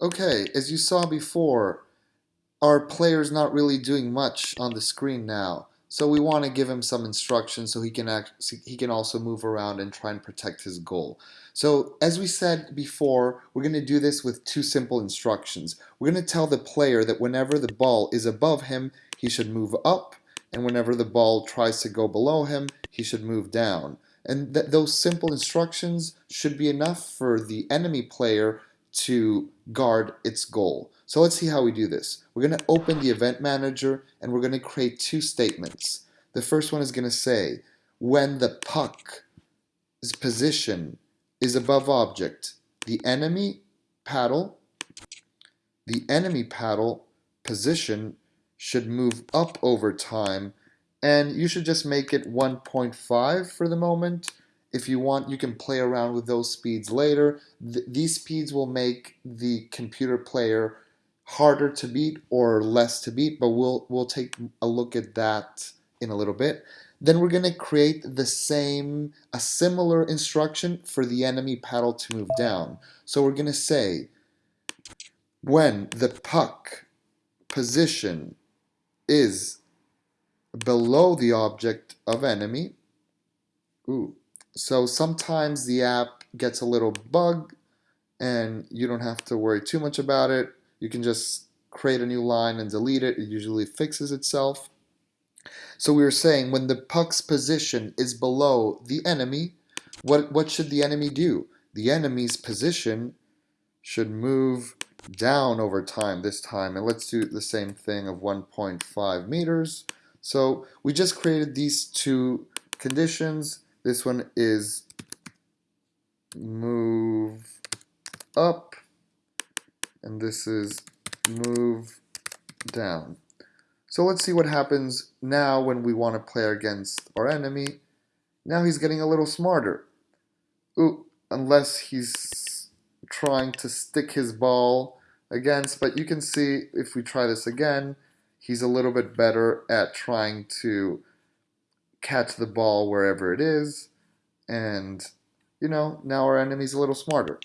Okay, as you saw before, our player's not really doing much on the screen now. So we want to give him some instructions so he can act, he can also move around and try and protect his goal. So as we said before, we're going to do this with two simple instructions. We're going to tell the player that whenever the ball is above him, he should move up, and whenever the ball tries to go below him, he should move down. And th those simple instructions should be enough for the enemy player to guard its goal. So let's see how we do this. We're going to open the event manager and we're going to create two statements. The first one is going to say, when the puck's position is above object, the enemy paddle, the enemy paddle position should move up over time and you should just make it 1.5 for the moment if you want, you can play around with those speeds later. Th these speeds will make the computer player harder to beat or less to beat, but we'll, we'll take a look at that in a little bit. Then we're going to create the same, a similar instruction for the enemy paddle to move down. So we're going to say, when the puck position is below the object of enemy, ooh, so sometimes the app gets a little bug and you don't have to worry too much about it. You can just create a new line and delete it. It usually fixes itself. So we were saying when the puck's position is below the enemy, what, what should the enemy do? The enemy's position should move down over time this time. And let's do the same thing of 1.5 meters. So we just created these two conditions this one is move up, and this is move down. So let's see what happens now when we want to play against our enemy. Now he's getting a little smarter. Ooh, unless he's trying to stick his ball against, but you can see if we try this again, he's a little bit better at trying to catch the ball wherever it is, and, you know, now our enemy's a little smarter.